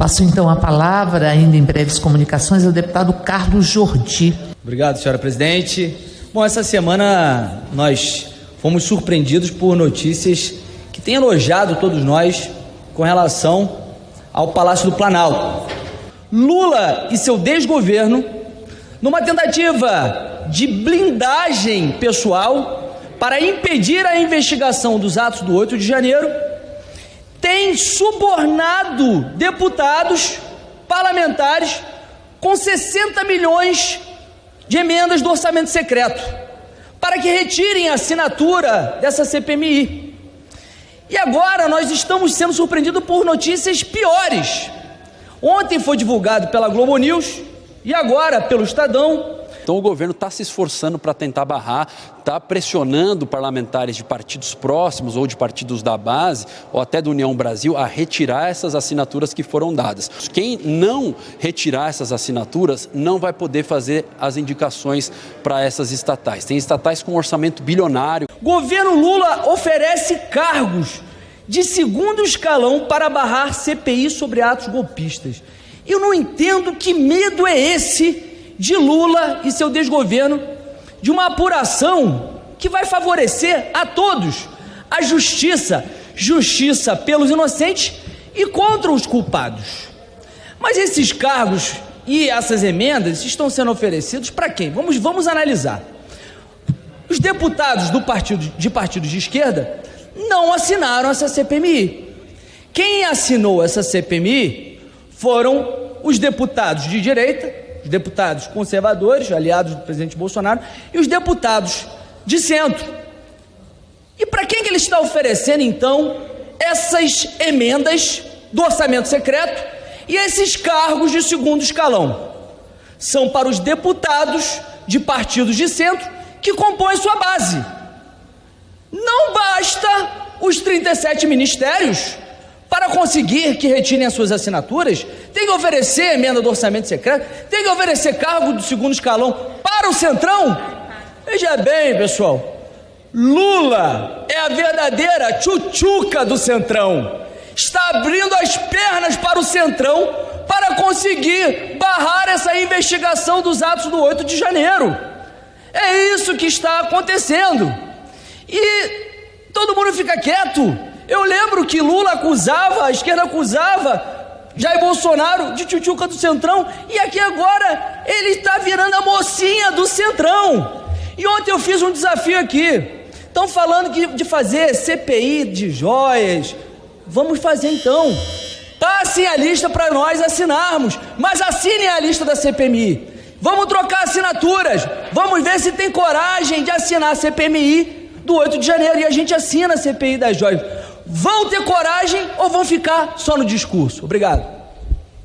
Passo então a palavra, ainda em breves comunicações, ao deputado Carlos Jordi. Obrigado, senhora presidente. Bom, essa semana nós fomos surpreendidos por notícias que têm elogiado todos nós com relação ao Palácio do Planalto. Lula e seu desgoverno, numa tentativa de blindagem pessoal para impedir a investigação dos atos do 8 de janeiro, tem subornado deputados, parlamentares, com 60 milhões de emendas do orçamento secreto, para que retirem a assinatura dessa CPMI. E agora nós estamos sendo surpreendidos por notícias piores. Ontem foi divulgado pela Globo News e agora pelo Estadão então o governo está se esforçando para tentar barrar, está pressionando parlamentares de partidos próximos ou de partidos da base, ou até da União Brasil, a retirar essas assinaturas que foram dadas. Quem não retirar essas assinaturas não vai poder fazer as indicações para essas estatais. Tem estatais com orçamento bilionário. Governo Lula oferece cargos de segundo escalão para barrar CPI sobre atos golpistas. Eu não entendo que medo é esse de Lula e seu desgoverno de uma apuração que vai favorecer a todos a justiça, justiça pelos inocentes e contra os culpados. Mas esses cargos e essas emendas estão sendo oferecidos para quem? Vamos, vamos analisar. Os deputados do partido, de partidos de esquerda não assinaram essa CPMI. Quem assinou essa CPMI foram os deputados de direita os deputados conservadores, aliados do presidente Bolsonaro, e os deputados de centro. E para quem que ele está oferecendo, então, essas emendas do orçamento secreto e esses cargos de segundo escalão? São para os deputados de partidos de centro que compõem sua base. Não basta os 37 ministérios conseguir que retirem as suas assinaturas, tem que oferecer emenda do orçamento secreto, tem que oferecer cargo do segundo escalão para o Centrão. Veja bem, pessoal, Lula é a verdadeira tchutchuca do Centrão. Está abrindo as pernas para o Centrão para conseguir barrar essa investigação dos atos do 8 de janeiro. É isso que está acontecendo. E todo mundo fica quieto. Eu lembro que Lula acusava, a esquerda acusava Jair Bolsonaro de tchutchuca do Centrão, e aqui agora ele está virando a mocinha do Centrão. E ontem eu fiz um desafio aqui. Estão falando que, de fazer CPI de joias. Vamos fazer então. Passem a lista para nós assinarmos, mas assinem a lista da CPMI. Vamos trocar assinaturas. Vamos ver se tem coragem de assinar a CPMI do 8 de janeiro e a gente assina a CPI das joias vão ter coragem ou vão ficar só no discurso? Obrigado.